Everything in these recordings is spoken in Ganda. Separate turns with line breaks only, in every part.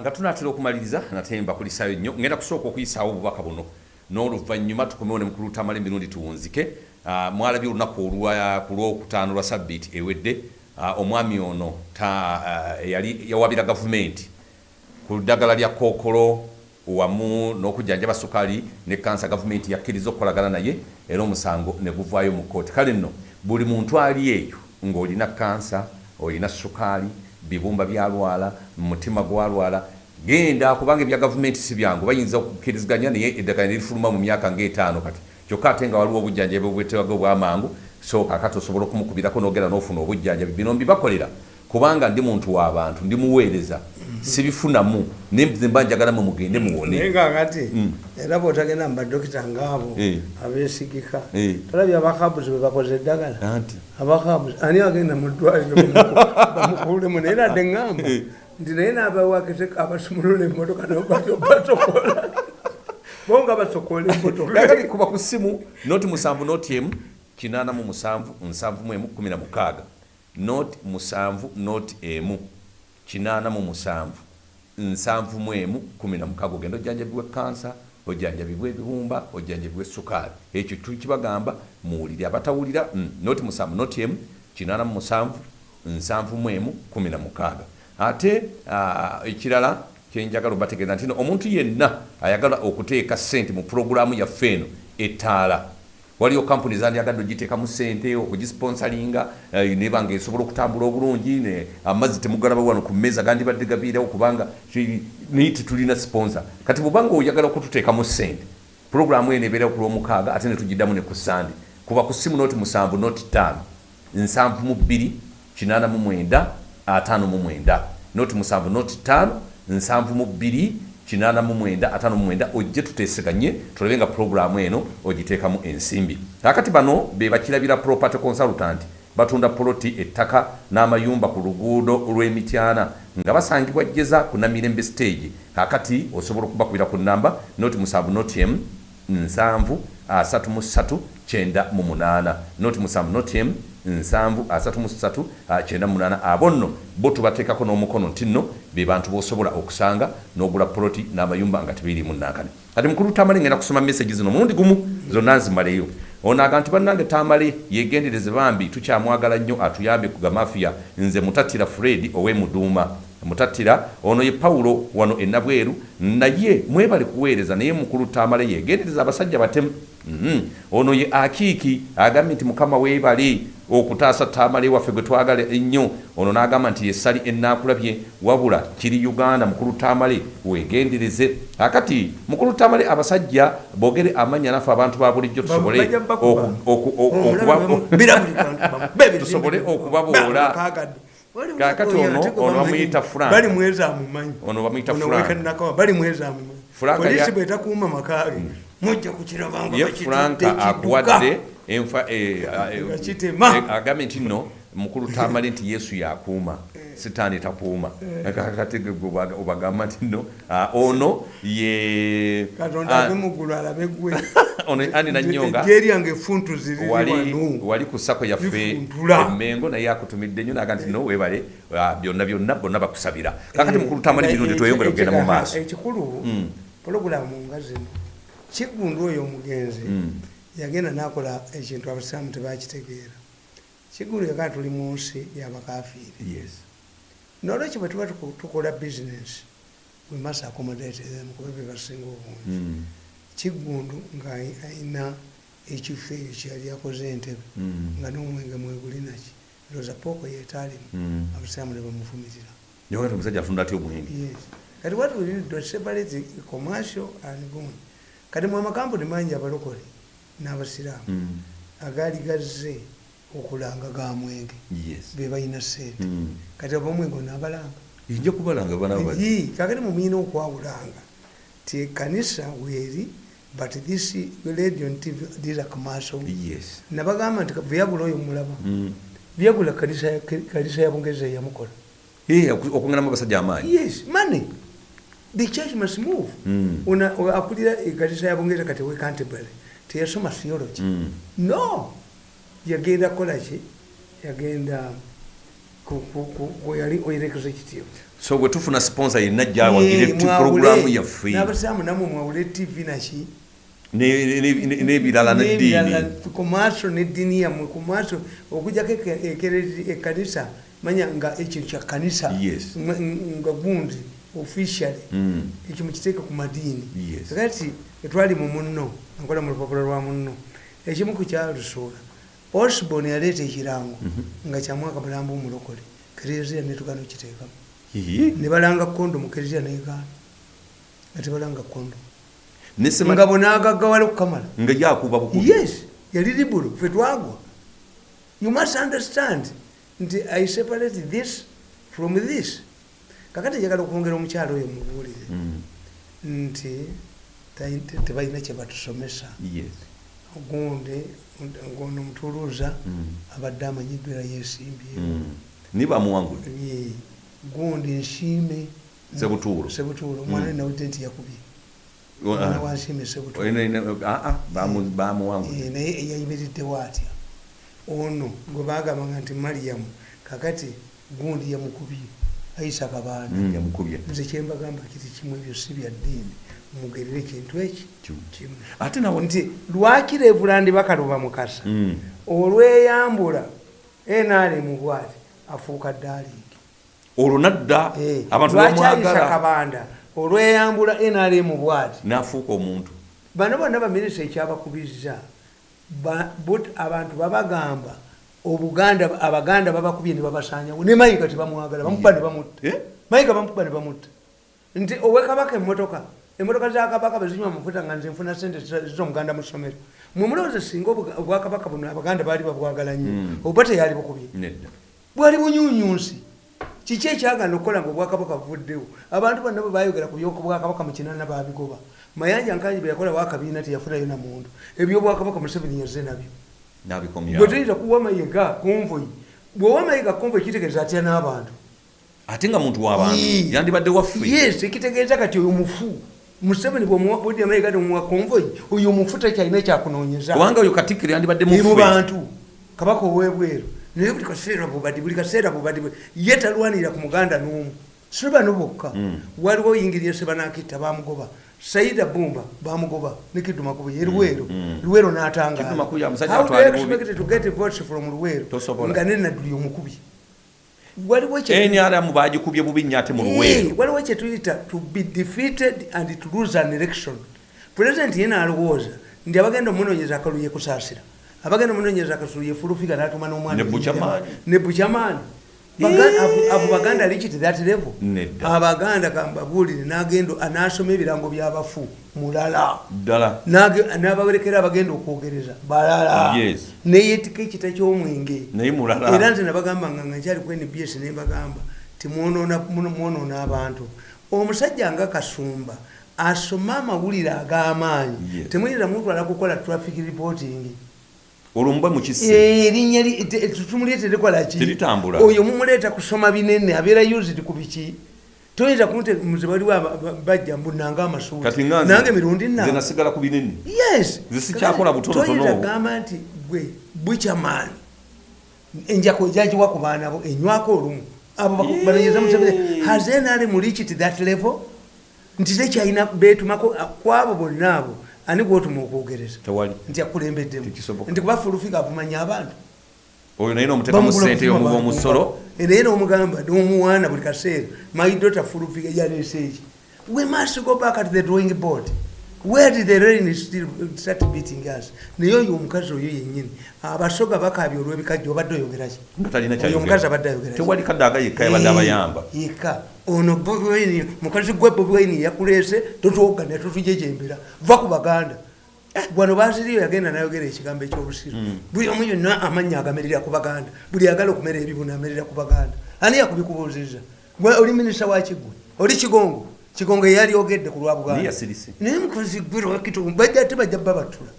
nga tunatera okumaliriza nate mbakulisayo nnyo ngenda kusooka okuyisaawo obubaka buno. N'oluvannyuma tukomewo ne mukulu tamala emirundi tuwunzike. Ah, mwalabye olunaku ku lwokutaano lwa sabbiiti ewedde. Ah, omwami ono ah, yali yawabira gavumenti ku ddagala lya kookolo wamu n'okujjanjaba sukaali ne kansa gavumenti yakkiriza okukolagana naye era omusango ne guvaayo mu kooti kale nno buli muntu ali eyo ng'olina kansa olina sukaali bibumba byalwala mutima gwalwala genda kubanga ebya gavumenti si byangu. Bayinza okukkiriziganya naye eddagala nerifuluma mu myaka ng'etaano kati. Kyokka ate nga waliwo obujjanjabi obwetebwaga obw'amangu so kakati osobola okumukubirako n'ogenda n'ofuna obujjanjabi. Bino mbibakolera kubanga ndi muntu w'abantu ndi muweereza. Sibifunamu naye mba njagalamu mugende muwone.
Nga kati era bwotagenda mu badokita ngaabo
Eh.
abeesigika
Eh.
tolabye abakabuzi bwe bakoze eddagala? Abakabuzi ani agenda mu ddwaliro bamuku- bamukulemu naye nadde ŋŋamba nti naye n'abawakise abasumulula emmotoka nobatokola bo nga basokola emmotoka
kakati kuba ku ssimu noti musanvu noti emu kinaana mu musanvu nsanvu mu emu kumi na mukaaga. Noti musanvu noti emu kinaana mu musanvu nsanvu mu emu kumi na mukaaga. Ogenda ojjanjabibwa kansa ojjanjabibwa ebibumba ojjanjabibwa essukaali ekyo tukibagamba muwulire abatawulira mm, noti musanvu noti emu kinaana mu musanvu nsanvu mu emu kumi na mukaaga ate ah, ekirala kyenjagala obategeeza nti no omuntu yenna ayagala okuteeka sente mu pulogulaamu yaffe eno ettaala waliwo kampuni zandyagadde ogiteekamu sente okugisponsalinga eh, nebanga esobola okutambula obulungi amazzi temugalaba wano ku mmeeza gandibadde gabiirawo kubanga naye tetulina sponsor. Kati bwobanga oyagala okututeekamu sente pulogulaamu eno ebeerawo ku lwomukaaga ate netugiddamu ne ku sande kuba ku simu noti musanvu noti ttaano nsanvu mu bbiri kinaana mu mwenda ataano mu mwenda noti musanvu noti ttaano nsanvu mu bbiri kinaana mu mwenda ataano mu mwenda ojje tuteeseganye tulabe nga pulogulaamu eno ogiteekamu ensimbi. Kakati bano be bakirabira property consultant batunda poloti ettaka n'amayumba ku luguudo lw'emityana nga basangibwa jjeza ku namirembe stage. Kakati osobola okubakubira ku namba noti musanvu noti emu nsanvu asatu mu ssatu kyenda mu munaana noti musanvu noti emu nsanvu asatu mu ssatu ah, kyenda mu munaana. Abo nno bo tubateekako n'omukono nti nno be bantu b'osobola okusanga n'ogula poloti n'amayumba nga tebiriimu nankani kati mukulu tamale ngenda kusoma mesagi zino mulundi gumu zonna nzimaleyo. Onaaga nti bannange tamale yegendereze bambi tukyamwagala nnyo atuyambe ku gamafiya. Nze mutattira fred ow'emuduuma mutattira ono ye pawulo wano enabweru naye mwebale kuweereza naye mukulu tamale yegendereza abasajja batemu. Mhm. ono ye akiiki agambye nti mukama weebale okutaasa tamale waffe gwe twagala ennyo ono n'agamba nti yessali enaakulabye wabula kiri uganda mukulu tamale weegendereze akati mukulu tamale abasajja boogere amannya naffe abantu ba bulijjo tusobole okubaboola.
Oyo
ono- ono bamuyita Frank.
bali mwezi amumanyi
Ono bamuyita Frank. franka
ekidduka.
akuwadde enfa eh, eh,
Bakitema.
eh, agambye nti nno mukulu tamale nti yesu yakuuma sitaani takuuma. Kakati obagamba nti nno ah, ono ye
katonda
ah,
ave muggulu alabe gwe.
Ono ani nanyonga
lyange efuntu ziri
wali ku sako yaffe emengo naye akutumidde nnyo naga nti no webale ah, byonna byonna bonna bakusabira. Kakati mukulu tamale birungi tweyongere okugenda mu maaso.
ekikulu
Mm.
pologulamu nga zino. Kiggundu oyo omugenzi.
Mm.
Yagenda nakola ekintu abasiraamu tebakitegeera kiggundu yagaa tuli mu nsi yabakafiiri
yes
nolwekyo bwe tuba tuko- tukola bizinesi we must accommodate them kuba bye basinga obungi
Mm.
kiggundu nga ayi- ayina ekifo eyo kyeyali akoze entebe
Mm.
nga n'omwenge mwegulinaki ndowooza pooko yeetaalimu
Mm.
abasiraamu ne bamufumitira
yongera omusajja atunda atya obwenge
Yes. kati what we need to separate commercial and gun kati mu amakampuni mangi abalokole n'abasiraamu
Mm.
agaali gazze okulanga ga mwenge
yes.
be balina sente
Mm.
kati abamwenge onaabalanga
nja kubalanga bana bati
Yi, kakati mumuyina okwawulanga ti kanisa weeri but this radio and tv these are commercial. Nabagamba nti vyagula oyo mulaba
Mm.
vyagula kanisa ya- bungereza yamukola
oku- okunganamu abasajja amaanyi.
Yes money. The church must move. Akulira ekanisa ya bungereza kati we canterbury teyasoma theology
Mm.
no! Yagenda kukola ki yagenda ku- ku- ku- ku- yali oil executive
so bwe tufuna sponsor yenna jawagire puroguramu yaffe
n'abasiraamu namwe mwawule tv naki
ne- ne- ne- n'ebirala neddiini
kumaaso neddiini yammwe kumaaso okujjako eke- ekerezi- ekkanisa manya nga ekyo kya kanisa. Nga- gundi officially.
Mm.
ekyo mukiteeke ku madiini. Kati etwali mu munno nkola mu lupapula lwa munno. Ekimu ku kyalusuula osborn yaleeta ekirango
Mhm.
nga kyamwaka mulambo omulokole kereziya netugana okiteekamu ne balanga kondo mu kereziya negaana nga tebalanga kondo nga bonaagaggawala okukamala
nga yakuba
yes yali libulo fe twagwa. You must understand nti i separate this from this kakati njagala okwongera omukyalo oyo mubuulire
Mm.
nti tebalina kyebatusomesa
Yes.
gundi ngono mutuluuza
Mm.
abadde amanyiddwa era yeesimbye
Mm. ni bamuwangula
Ye, gundi nsiime
Sebutuulo.
sebutuulo omwana
Mm.
nawudde nti yakubye omwana
ah.
wansiime sebutuulo
ah, ah,
naye yayimiriddewo atya ono gwe bagambanga nti mariyamu kakati gundi yamukubye ayisa kabanda
Mm, yamukubye
nze kyembagamba kiti kimu ebyo si bya ddiini. Mugerere kintu eki?
Kimu. ate nawe
nti lwaki revulandi bakaluba mukasa?
Mm.
olweyambula enaremu bwati afuuka ddaaliigi
olwo nadda
Eh,
abantu
lwaki ayisa
bamwagala
kabanda? Olweyambula nrm bwati.
N'afuuka omuntu.
Bano bonna baminisita ekyabakubiriza ba- but- abantu babagamba obuganda abaganda babakubye ne babasanyawo ne mayiga tebamwagala bamukuba ne bamutta
Eh?
mayiga bamukuba ne bamutta nti owekabaka emotoka emotoka za kabaka bezinywa amafuta nga nze nfuna sente zomuganda mu ssomero. Mwemulowooza singa obuga- obwakabaka buno abaganda baali babwagala nnyo
Mm.
oba teyali bukubye? Bwali bunyunyunsi. Kiki ekyagana okukola nga obwakabaka buvuddewo? Abantu bonna bwe bayogera ku byokubwakabaka mu kinana babigoba. Mayanja nkanyi bwe yakola wakabiina teyafunayo namuntu ebyobwakabaka museveni yazze nabyo bwe tuyita kuwa mayiga konvoyi bwewa mayiga konvoyi kitegeeza atya n'abantu?
Ate nga muntu w'abantu yandibadde waffe.
Yes ekitegeeza kati oyo mufu museveni bwebudya mayiga temuwa konvoyi oyo mufu tekyalina ekyakunoonyeza
kubanga oyo katikkiro yandibadde
ni mu
muffe
bantu kabaka owebweru naye buli kaseera bubadi buli kaseera bubadi bu- ye talwanira ku muganda n'omu. Si bano bokka
Mm.
waliwo oyingirye sebanakitta bamugoba saida bumba bamugoba ne kidumakubu ye
ya musajja
n'atangaala nga nenaduli omukubi. Waliwo kye-
nrm bagikubye bubi nnyo ate mu luweero.
waliwo kyetuyita to be defeated and to lose an election. President yena alowooza nti abagenda omunoonyeza akalu yekusaasira abagenda omunoonyeza akasulu yefulufiga natuma n'omwana
Ne
Abo- baganda likiti that level. Abaganda kambabuulire nagenda anasoma ebirango byabafu mulala. N'abawerekera abagenda okwogereza balala.
Yes.
neyetika ekita ky'omwenge. Era
mulala
nze nabagambanga nga nkyali ku nbs nembagamba timwonoona abantu. Omusajja nga kasumba asome amawulire ag'amaanyi. Temuyinza mutwala kukola traffic reporting
olwo muba mukisse
Eh, erinnya te- tumuleete likolaki
Teritambula.
oyo mumuleeta kusoma binene abeera used ku biki? Toyinza kunte muze ba- bajja mbunanga
nze-
nange mirundi
nasigala ku binene.
Yes.
Nze sikyakola butonotono.
toyinza gamba nti gwe bukyamaani enjako ejagiwa ku baana bo enywako olumu. Abo banoonyeza museveni has nr mu reached that level? Nti tekyalina betumako kwabo bonna abo ani gwotuma okwogereza
tewali.
Nti akulembeddemu. Nti kuba fulufiga avumanya abantu.
Oyo naye nomutekamu sente
abantu.
omusolo
naye nomugamba n'omuwaana buli kaseera my daughter fulufiga yaleese eki we must go back at the drawing board where the rain start beating us? Naye oyo omukazi oyo yennyini abasoga bakabya olw'ebikajja obadde oyogeraki oyo omukazi abadde ayogera
tewali kadaaga yekka yabadde abayamba.
yeka ono bobwaini mukazi gwe bobwaini yakuleese totwoganya totujejembera va ku baganda. Wano basiriyo yagenda nayogera ekigambo ekyobusiru buli omu yonna amannya agamerera ku baganda. Buli agala okumera ebibuna amerera ku baganda. Ani yakubikubuuziza oli minisita wa kiggwe? Oli kigongo kigongo eyali ogedde ku lwa
naye
buganda
yasirise.
Naye mukozi gwe lwakitundu bajja ate bajja babatula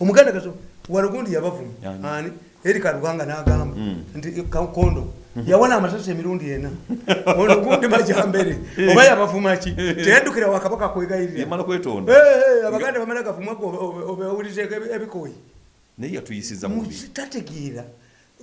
omuganda kaso walogundi yabavuma. Ani? Erika luganga n'agamba.
Mm.
nti ka- kondo. Yawona amasasi emirundi ena. Ono gundi majambere. Oba yabavuma ki? Teyaddukira wakabaka kwegayirira.
Yamala kwetonda
Eh, eh, abaganda bamala gavumako obawulizeko ebikoyi
naye yatuyisiza mubi
tategeera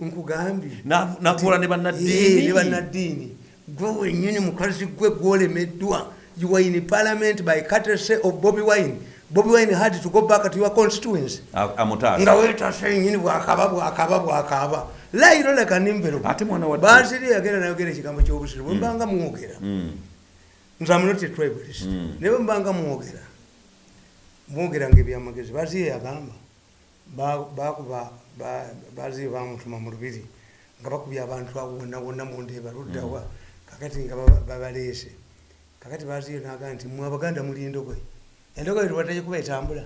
nkugambye.
Na- nakola
Eh, ne bannaddiini. Gwe wenyini mukazi gwe gwolemeddwa you were in parliament by courtesy of bobby wine. Bobby wine had to go back to your constituency.
A-
nga wetase nyini bwakaba bwakaba bwakaba. Lairo lekanimvero
Ate mwana wa-
basiri yagenda nayogera ekigambo kyobusiru bwembanga mwogera. Nze amunoti tribalist. Naye bwembanga mwogera mwogeranga ebyamagezi baziye yagamba. Ba- bakuba ba- baziye bamutuma mu lubiri nga bakubye abantu abo wonna wonna mundeeba luddawa kakati nga baba- babaleese kakati baziye naga nti mwe abaganda muli endogoyi endogoyi lwataje kuba etambula.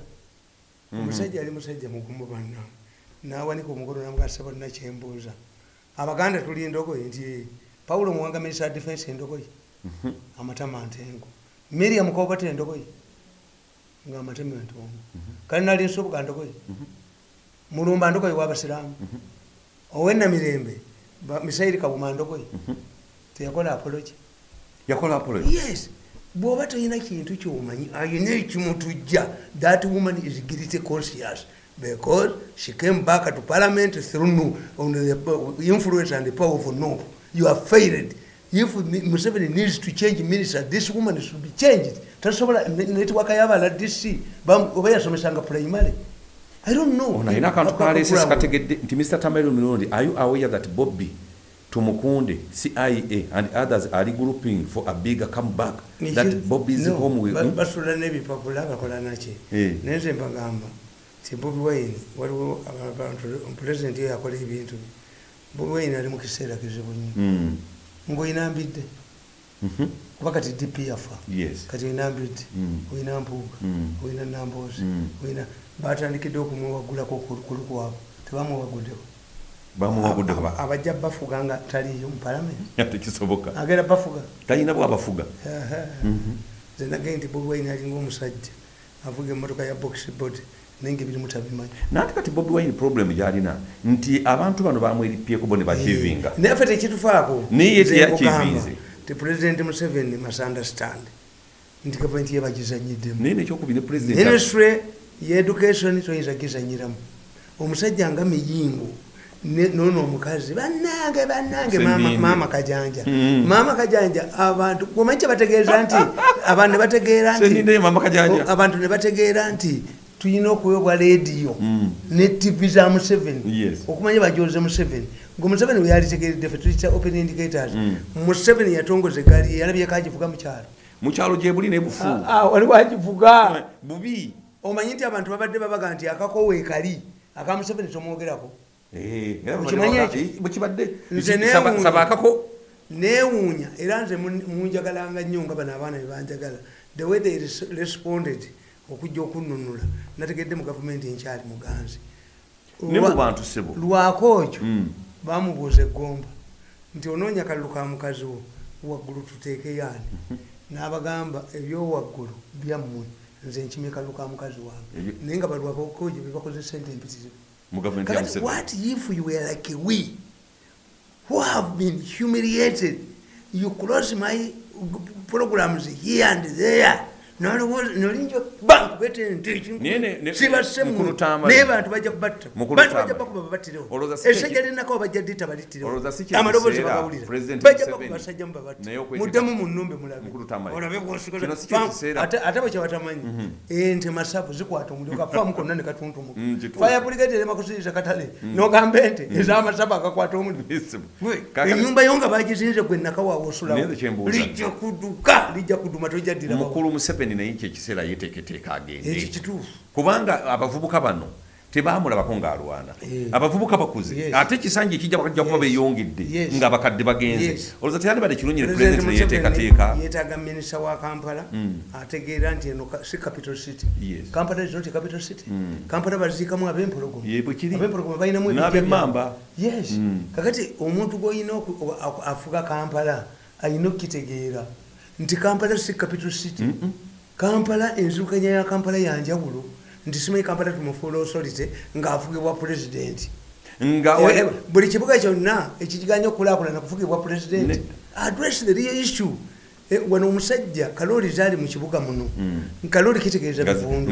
Omusajja ali musajja mugumu banna nawanika omukono namugasa bonna kyembuuza abaganda tuli endogoyi nti pawulo muwanga minisita defense endogoyi amatama ntengo. Miriam kobata endogoyi nga amatema entongo. Kale nali nsubuka ndogoyi mulumba ndogoyi wabasiramu owenamirembe misairi kabuma ndogoyi teyakola apology
yakola apology.
Yes. Bwoba tolina kintu kyomanyi ayina ekimutujja that woman is guilty conscious because she came back to parliament through on the influence and the power of no. You are failed. If museveni needs to change minister this woman should be changed. Tasobola netiwaka yabala dc oba yasomesanga primary. I don't know.
Ono alina akantu kaleese sikategedde nti mr tamairo mirundi are you aware that bobby tumukunde cia and others are regrouping for a bigger comeback that bobby's home will hmm?
basula n'ebipapula bakola naki
Eh.
naye nze mbagamba ti bobi wine waliwo abantu pulezidenti yo yakola ebintu bye. bobi wine ali mu kiseera kizibu nnyo
Mm.
ngaoyina mbidde
Mhm.
kuba kati dp yafa
yes
kati oyina mbidde
Mm.
oyina mpuuga
Mm.
oyina namboozi
Mm.
oyina batandikidde okumwewagulako ku ku abajja bafuga nga taliyo mu palamenti
tekisoboka
agenda bafuga.
Talina bwabafuga
nze nagaye nti bobi wine alinga omusajja avuga emmotoka ya boxbod naye nga ebirimu tabimanyi.
Nanti kati bobi wine problem gyalina nti abantu bano bamweripyeko bo ne bakivinga.
naye ffe tekitufaako
Naye
Nze
teyakivinze.
ti pulezidenti museveni masunderstand nti gavumenti ye bagizanyiddemu.
Naye nekyokubi ne president
ministry yeeducation toyinza gizanyiramu omusajja nga miyingo noono omukazi bannange bannange maama- kajanja.
Mm.
maama kajanja abantu omanyi kyebategeeza nti abantu ne bategeera nti
Seninde mama Kajanja.
o- abantu ne bategeera nti tulina okuweebwa leediyo
Mm.
ne tv za museveni okumanya bajoze museveni. Nga museveni we yalitegeredde fe tuyita open indicators
Mm.
museveni yatongoza egaali ye yalabyeko agivuga mukyalo
mukyalo gyebuli nebufu
waliwo agivuga
bubi.
Omanyi nti abantu babadde babaga nti akakowe kali aka museveni tomwogerako
era eh, bwekibadde
Nze
Saba-
neewuunya. era nze mun- munjagalanga nnyo nga bano abaana bebanjagala the way they res- responded okujja okununula nategedde mu gavumenti enkyali muganzi.
Ne mu bantu sebo
lwako ekyo
Mm.
bamubuuza eggomba nti onoonya kalulu ka mukazi wo waggulu tuteekeyo ani n'abagamba ebyowaggulu byammwe nze nkimye kalulu ka mukazi wange. Naye nga balwabakoje bebakoze sente empitirivu
mu gavumenti ya Museveni.
what if you were like we who have been humiliated? You close my programs here and there nolinja bankubete
Naye ne- ne-
sibasemu
mu Kulutambala.
naye bantu bajja kubatta.
Mu
bantu
Kulutambala.
bajja bakuba babattirewo
Olowooza si
essajja
kye-
linako bajja dita balittirewo
Olowooza si kye
amaloboozi
kiseera
bagawulira
President
bajja
Museveni.
bakuba basajja mubabatte
naye okweteeka-
muddemu mu nnumbe mulabe.
Mu Kulutambala.
olabe
Kino si kye
gwosigaza
kiseera.
ate bwe kyabatamanyi ente masavu zikwata omuliro kafaamu konna ne katuntumuka
kituufu.
fire brigade erema kusiriza katale. Nogamba ente ez'amasavu agakwata omuliro.
Yes.
Gwe,
Kakati-
enyumba yo nga bagizinze gwe nakawaawa osulawo
Naye nze kye mbuuza.
lijja kuduka lijja kuduma tojaddirawo
mukulu museveni naye ekyekiseera yeteeketeeka agende kubanga abavubuka bano tebamulabako ng'alwana abavubuka bakuze ate ekisanja ekijja bajja kuba
Yes.
beyongedde
Yes.
nga bakadde bagenze
Yes.
olowooza teyandibadde kirungi ne pulezidenti neyeteekateeka
yeetaaga minisita wa kampala
Mm.
ategeera nti eno si capital city kampala not a capital city
Mm.
kampala baziikamu ab'empologoma
Ye bwe kiri.
ab'empologoma balinamu
N'ab'emmamba.
byabwe. yes
Mm.
kakati omuntu gwolina afuga kampala alina okukitegeera nti kampala si capital city kampala enzirukanya ya kampala yanjawulo nti simanyi kampala tumufuula authority ng'afugibwa pulezidenti Eh, eh, buli kibuga kyonna ekiganya okukulaakulana kufugibwa pulezidenti address the real issue. Eh, wano omusajja kalooli zaali mu kibuga muno. Kalooli kitegeeza bivundu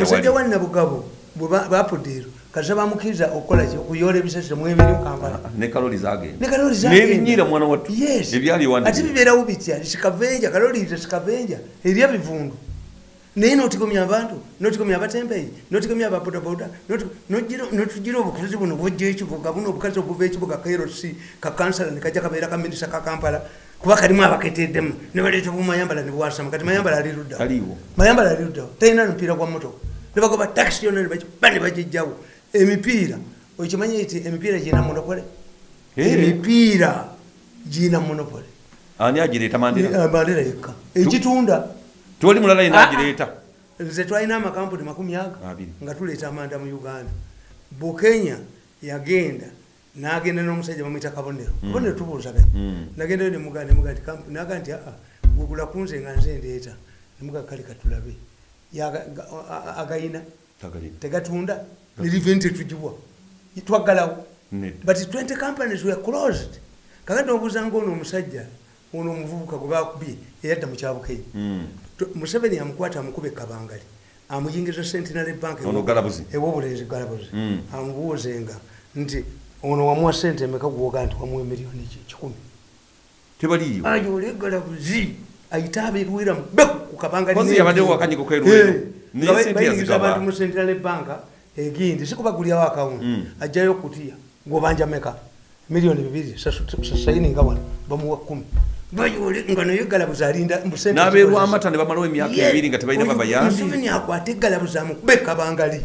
omusajja wa nabugabo bwe ba- bapudeero kasa bamukkiriza okukolaki okuyoola ebisasiro mu emiri mukampala
ne kaloli zagenda.
Ne kaloli zagenda.
n'ebinyiira mwana wattu.
Yes.
Ebyali
ate bibeerawo bitya? Sikavenja kaloliiza sikavenja erya bivundu. Naye notigomya abantu notigomya abatembeyi notigomya ababodaboda notugira obukazi buno bwojja ekibuga buno obukazi obuva ekibuga krc kakansala nekajja kabeera kaminisa ka kampala. Kuba kalimu abaketeddemu. Nebaleeta obumayambala nebwasama kati mayambala ali luddawo
Aliwo.
mayambala ali luddawo talina mupiira gwa motoka nebagoba takisi yonna nebakiba nebagijjawo emipiira okimanyi nti emipiira girina monopole?
Eh.
emipiira girina monopole.
Ani agireeta
mandera yekka. Ekitunda.
Toli mulala yena
Ah, ah.
agireeta.
Nze twalina amakampuni makumi aga
Abiri.
nga tuleeta amanda mu uganda. Bukenya yagenda nagenda n'omusajja bamwita kabonero. Kabonero tubuuzaganya
Mm.
nagendayo nemugaa nemugaa nti kampu- naga nti aa gugula kunze nga nze ndeeta. Nemugaa kale katulabe agayina.
Tagalina.
Tegatunda neriveni tetugibwa twaggalawo but 20 companies were closed. Kakati obuuza ngaono omusajja ono omuvubuka gwe bakubye eyadda mu kyabukenya
Mm.
Tu- museveni amukwata amukuba ekabangali amuyingiza centenary bank
Ono Galabuzi.
ewobulenzi galabuzi.
Mm.
amubuuzenga nti ono wamuwa sente emeka gwoga nti wamuwa emiliyoni ki- kikumi?
Tebaliiyo.
Ayo oli egalabuzi ayite abeerwera mubeku ku kabangali
Kozi
n'ebiyo.
yabaddewo akanyiko k'erwero. Naye
nga
sente
bayingiza abantu mu centenary bank egindi sikubagulyawo akawunti
Mm.
ajjayo kutiya gwobanja meka miliyoni bibiri sasayininga wano bamuwa kumi. Nga naye galabuzi alinda mu sente
n'abeerwamata ne bamalawo emyaka ebiri nga tebalina babayambi.
museveni akwata egalabuzi amukuba ekabangali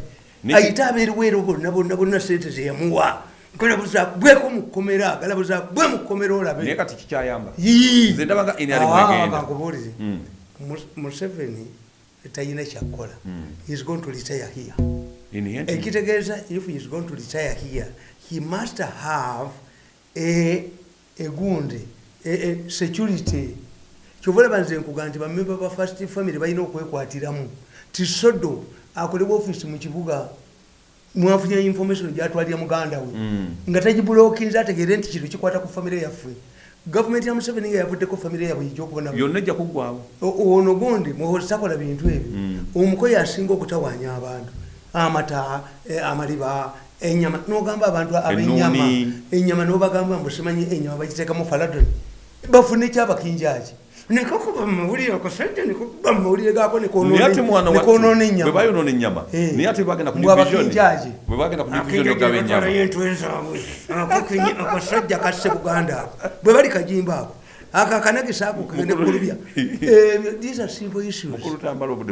ayite abeeruweero bonna bonna bonna sente zeyamuwa galabuzi akubeko mukomera galabuzi akube mukomera
naye
olabe.
Kati kikyayamba. Nze ndaba nga NRM
Ah,
Mm.
Mus- museveni talina kyakukola
Mm.
He's going to retire here ekitegeeza if he is going to retire here he must have a egundi security. Kyova olaba nze nkuga nti bamemba ba first family balina okwekwatiramu ti sodo akolebwa ofiisi mu kibuga mwafunye information gyatwalira muganda we nga tagibulokinze ategeere nti kino kikwata ku famire yaffe gavumenti ya museveni nga yavuddeko famire yabwe ijja okubona
yonna ejja kuggwawo
ono gundi mwehozakola bintu ebyo omukoyi asinga okutawaanya abantu amata eh, amaliba enyama. Nogamba abantu abenyama enyama nobagamba mbosimanyi enyama bagiteekamu faladoni. Bafune kyabakinjaki nekakuba mumawulire akasajja nekuba mumawulire gako nekonona
bwe
enyama Eh.
naye ate bagenda ku
Mbwa
division
bakinjaki?
bwe bagenda ku division ogaba ennyama
entwe zaabwe akasajja kasse buganda. Ako bwe bali kajimba ako ako akanagisa ako kagende kulubya.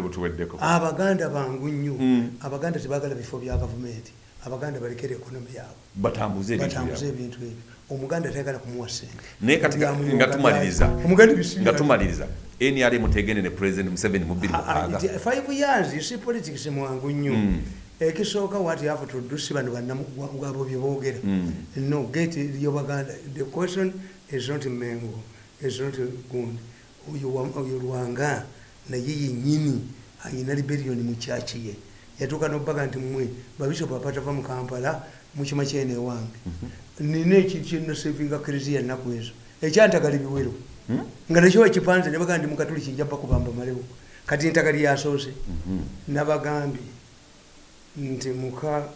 Butuweddeko
abaganda bangu nnyo.
Mm.
abaganda tebagala bifo bya gavumenti abaganda balekere ekonomi yaabwe.
Batambuze ebintu
ebyo. Omuganda tayagala kumuwa sente
naye nga- tumaliriza. Nga tumaliriza. Nrm tegende ne president museveni mu bbiri
Ah, ah, five years see politics mwangu nnyo.
Mm.
ekisooka what you have to do si bano bannamugwabo bye boogera.
Mm.
no get yobaganda the question is not mengo not gundi oyo wa- oyo lwanga naye yenyini ayina liberioni mu kyaki ye. Yatuuka nobaga nti mmwe babishopu apatava mu kampala mukima kyene ewange nina ekintu kyenasevinga kereziya nnaku ezo. Ekyantagala biwero
Hmm?
nga nakyo wakipanze nebaga ndi mukatuli kijja bakubamba malewo. Kati ntagala yasoose.
Mhm.
nabagambye nti muka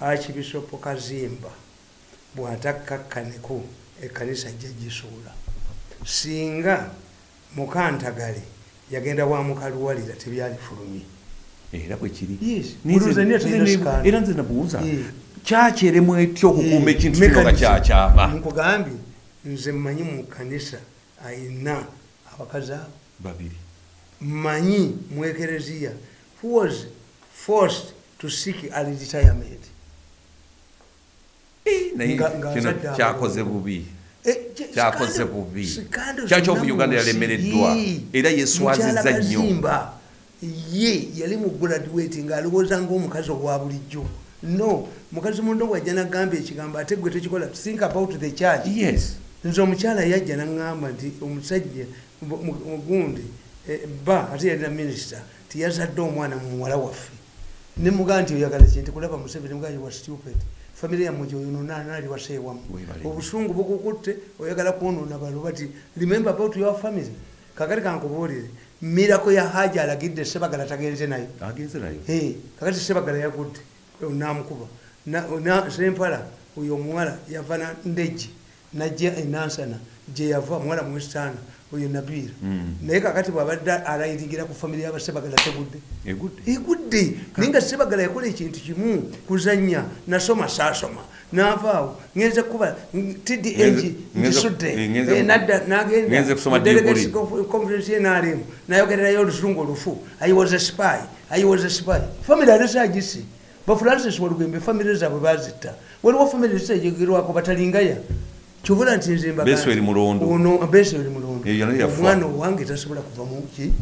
akibisopo kazimba bw'atakkakkaneko ekkanisa ajja gisuula singa mukantagale yagenda wa mukaluwalira tebyalifulumye.
Era bwe kiri.
Yes.
Nize-
Buluuza nnyo
nze
tulina
ne-
sikaala.
era nze nabuuza
Eh.
kyakyeremu etya okukuuma
Eh,
ekintu kino nga kyakyama
nkugambye nze mmanyi mu kanisa ayina abakazi abo?
Babiri.
Mmanyi mu ekereziya who was forced to seek a retirement?
Naye
Nga- nga
kino kyakoze bubi.
Eh,
kyakoze bubi
zonna
uganda yalemereddwa era yeswazizza
Mukyala
nnyo
ye yali mu graduate ng'alowooza ngaomukazi owa bulijjo. No mukazi mundo wajja nagamba ekigambo ate gwe tekikola think about the church
yes.
Nze omukyala yajja naŋŋamba nti omusajja mu- mu- mugundi eh, ba ate yalina minisita tiyazadde omwana mu muwala waffe. Nemugaa nti oyagala kinti kulaba museveni mugaa wa stupid famire yammwe gyoyononaali waseewamu
Weebale.
obusungu bukukutte oyagala kwonoona baloba ti remember about your family. Kakati kankubuulire mirako ya haja alagidde sebagala tagenze nayo. Kakati sebagala yagudde namukuba Na- na- sempala oyo omuwala yava ndeji najja enansana gye yava muwala mwesitaana oyo nabiira
Mm.
naye kakati bwabadde alayiringira ku famire yabasebagala tegudde.
Egudde.
Naye nga sebagala yakola ekintu kimu kuzanya nasoma saasoma navaawo ngenze kuba
ngenze-
ngisudde
eh,
nadda
ngenze kusoma
nagenda
degree.
conference yenarm nayogererayo oluzungu olufu. I was a spy i was a spy. Famire alisagisi bafrancis walugembe famire zaabwe bazitta waliwo famire zisajegerwako batalingaya kyovula nti nze mbagamba-
Besweri Mulondo.
ono besweri mulondo. Omwana owange tasobola kuva muki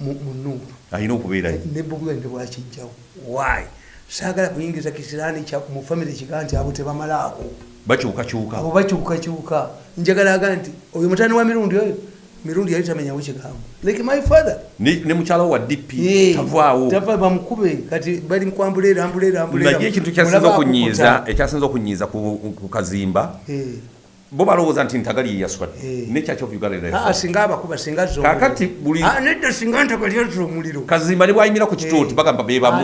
munuuru
alina okubeerayo
ne bobwenge bwakijjawo why? Saagala kuyingiza kisiraani mu famire kiga nti abo tebamalaako.
Bakyukakyuka.
Abo bakyukakyuka. Njagala aga nti oyo mutani wa mirundi oyo? Mirundi yali tamenyawo kigambo like my father.
Ne mukyala wa dp tavaawo.
tava bamukube. Kati bali mukwambuleera ambuleera ambuleera
naye ekintu kyasinza okunyiiza ekyasinza okunyiiza ku ku kazimba bo balowooza nti ntagali yeyaswadde
Eh.
ne church of uganda era
singa abakuba singa omuliro.
buli-
Ah, nedda singa ntagali azza omuliro.
Kazimba ne bwayimira ku kituuti
Eh.
bagamba bebamu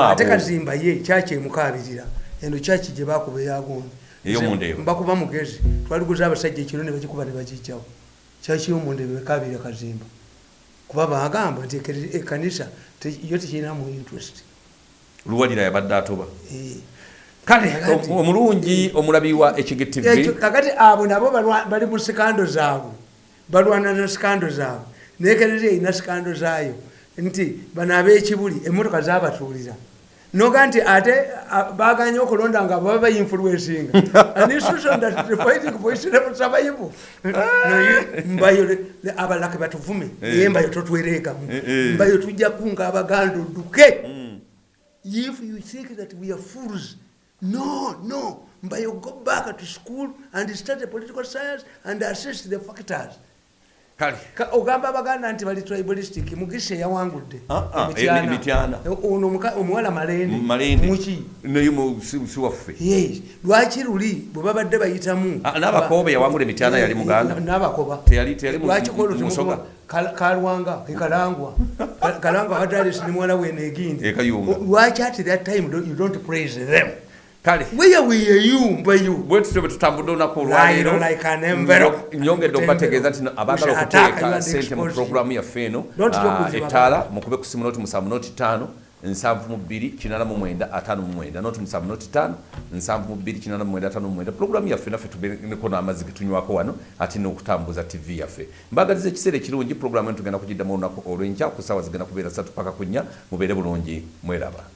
ate kazimba ye kyaki emukabirira eno kyaki gye bakuba eyagondi
Ey'omundeebo.
mbakuba mugezi. Twaliguza abasajja ekiro ne bagikuba ne bagijjawo kyaki yomundeebo bekabirira kazimba. Kuba bagamba nti te- yo tekirinamu interest.
Luwalira yabadde atoba.
Eh.
Kale omulungi omulabi wa
Ekyo- kakati abo nabo bali mu sikando zaabwe. Balwana na sikando zaabwe. Naye kereria erina sikando zaayo. Nti bano ab'ekibuli emmotoka zabatuulira noga nti ate baganye okulonda nga baba bayinfluensinga anisosondafightingvoicerebusabayibu naye mbayo le- le- abalake batuvume. Naye mbayo totwereekamu
Eh, eh.
mbayo tujja kunga abaganda odduke if you think that we are fools no no. Mbayo go back to school and study political science and assess the factors.
Kale.
Ka- ogamba abaganda nti bali tribalistic mugise yawangudde.
Ah, ah,
Emityana.
eh, Emityana.
ono omuwala malende
malende
muki?
Naye mu- si si waffe.
Yes. Lwaki luli? Bwe babadde bayitamu.
Ah, n'abakobe yawangula emityana yali Muganda?
n'abakoba.
Teyali- teyali mu-
lwaki
mu-
kolo
mu
temukuba-
Musoga?
Kal- kalwanga ekalangwa Ka- kalangwa wadalis ne muwala we negindi.
Kayunga.
lwaki at that time you don't praise them
kale
where were you mbayo
bwe tutyo bwe tutambudde olunaku olwaleero nyongedde okubategeeza nti abaagala okuteeka sente mu puroguramu yaffe eno
your
ettaala mukube ku simu noti musanvu noti ttaano nsanvu mu bbiri kinana mu mwenda ataano mu mwenda. Noti musanvu noti ttaano nsanvu mu bbiri kinana mu mwenda ataano mu mwenda. Puroguramu yaffe naffe tubeneko n'amazzi getunywako wano ate n'okutambuza tv yaffe. Mbagaliza ekiseera ekirungi puroguramu eno tugenda kugiddamu olunaku olw'enkya ku saawa zigenda kubeera satu paka ku nnya mubeere bulungi mweraba